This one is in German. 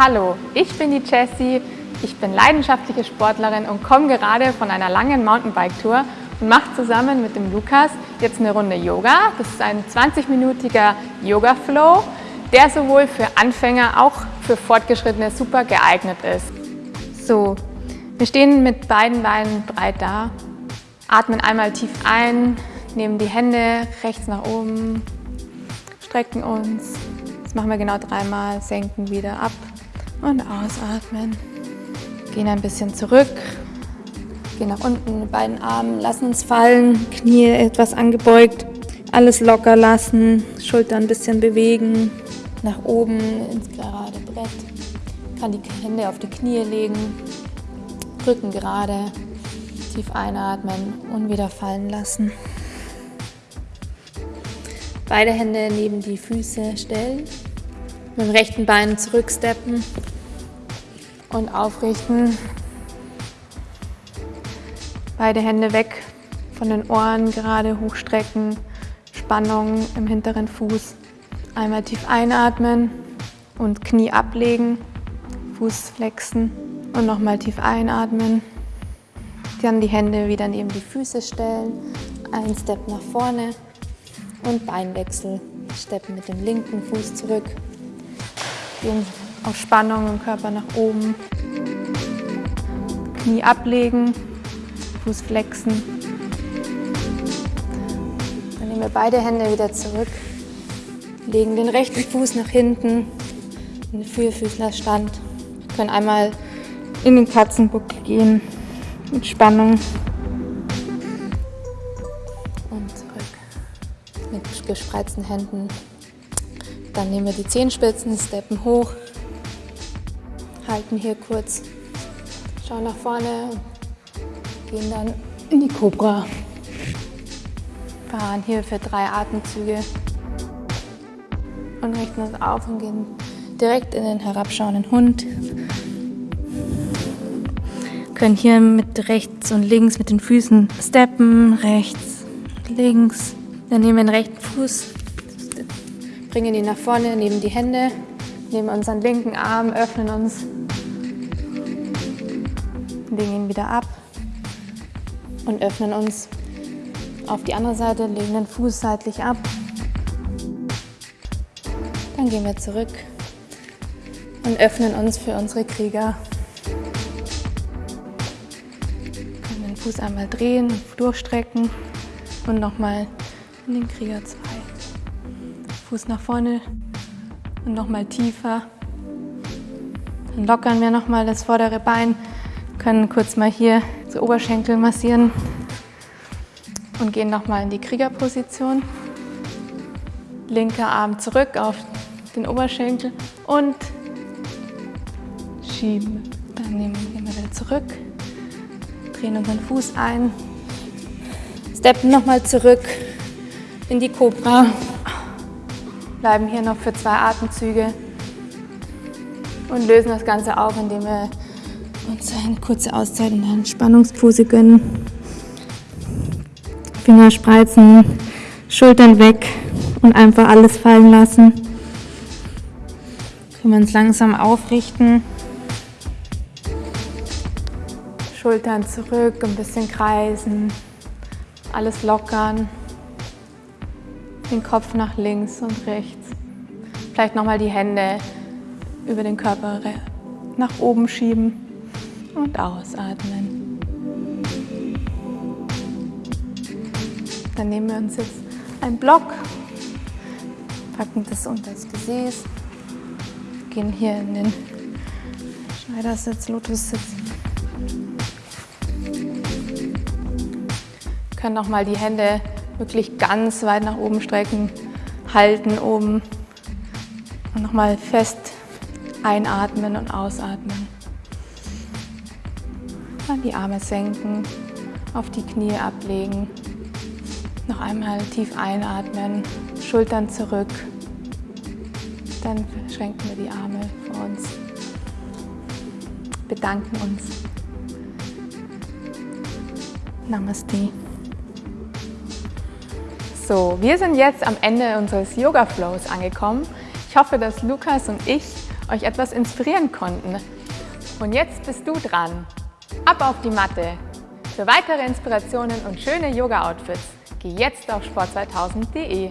Hallo, ich bin die Jessie, ich bin leidenschaftliche Sportlerin und komme gerade von einer langen Mountainbike-Tour und mache zusammen mit dem Lukas jetzt eine Runde Yoga. Das ist ein 20-minütiger Yoga-Flow, der sowohl für Anfänger auch für Fortgeschrittene super geeignet ist. So, wir stehen mit beiden Beinen breit da, atmen einmal tief ein, nehmen die Hände rechts nach oben, strecken uns. Das machen wir genau dreimal, senken wieder ab und ausatmen. Gehen ein bisschen zurück, gehen nach unten mit beiden Armen, lassen uns fallen, Knie etwas angebeugt, alles locker lassen, Schultern ein bisschen bewegen, nach oben ins gerade Brett. Kann die Hände auf die Knie legen, Rücken gerade, tief einatmen und wieder fallen lassen. Beide Hände neben die Füße stellen, mit dem rechten Bein zurücksteppen und aufrichten. Beide Hände weg von den Ohren, gerade hochstrecken, Spannung im hinteren Fuß. Einmal tief einatmen und Knie ablegen, Fuß flexen und nochmal tief einatmen. Dann die Hände wieder neben die Füße stellen, ein Step nach vorne und Beinwechsel. Steppen mit dem linken Fuß zurück, gehen auf Spannung im Körper nach oben. Knie ablegen, Fuß flexen. Dann nehmen wir beide Hände wieder zurück, legen den rechten Fuß nach hinten in den Vierfüßlerstand. Wir können einmal in den Katzenbuckel gehen mit Spannung. mit gespreizten Händen. Dann nehmen wir die Zehenspitzen, steppen hoch, halten hier kurz, schauen nach vorne, gehen dann in die Cobra. Fahren hier für drei Atemzüge und richten uns auf und gehen direkt in den herabschauenden Hund. Können hier mit rechts und links mit den Füßen steppen, rechts, links, dann nehmen wir den rechten Fuß, bringen ihn nach vorne, nehmen die Hände, nehmen unseren linken Arm, öffnen uns, legen ihn wieder ab und öffnen uns auf die andere Seite, legen den Fuß seitlich ab. Dann gehen wir zurück und öffnen uns für unsere Krieger. Können den Fuß einmal drehen, durchstrecken und nochmal in den Krieger 2. Fuß nach vorne und nochmal tiefer. Dann lockern wir nochmal das vordere Bein, können kurz mal hier zu Oberschenkel massieren und gehen nochmal in die Kriegerposition. Linker Arm zurück auf den Oberschenkel und schieben. Dann nehmen wir wieder zurück, drehen unseren Fuß ein, steppen nochmal zurück in die Cobra. Bleiben hier noch für zwei Atemzüge und lösen das Ganze auf, indem wir uns eine kurze Auszeit in der Entspannungspose gönnen. Finger spreizen, Schultern weg und einfach alles fallen lassen. Können wir uns langsam aufrichten. Schultern zurück, ein bisschen kreisen, alles lockern den Kopf nach links und rechts. Vielleicht nochmal die Hände über den Körper nach oben schieben und ausatmen. Dann nehmen wir uns jetzt einen Block, packen das unter das Gesäß, gehen hier in den Schneidersitz, Lotussitz. Können nochmal die Hände wirklich ganz weit nach oben strecken, halten oben und nochmal fest einatmen und ausatmen. Dann die Arme senken, auf die Knie ablegen. Noch einmal tief einatmen, Schultern zurück. Dann schränken wir die Arme vor uns. Bedanken uns. Namaste. So, wir sind jetzt am Ende unseres Yoga Flows angekommen. Ich hoffe, dass Lukas und ich euch etwas inspirieren konnten. Und jetzt bist du dran. Ab auf die Matte! Für weitere Inspirationen und schöne Yoga-Outfits geh jetzt auf sport2000.de.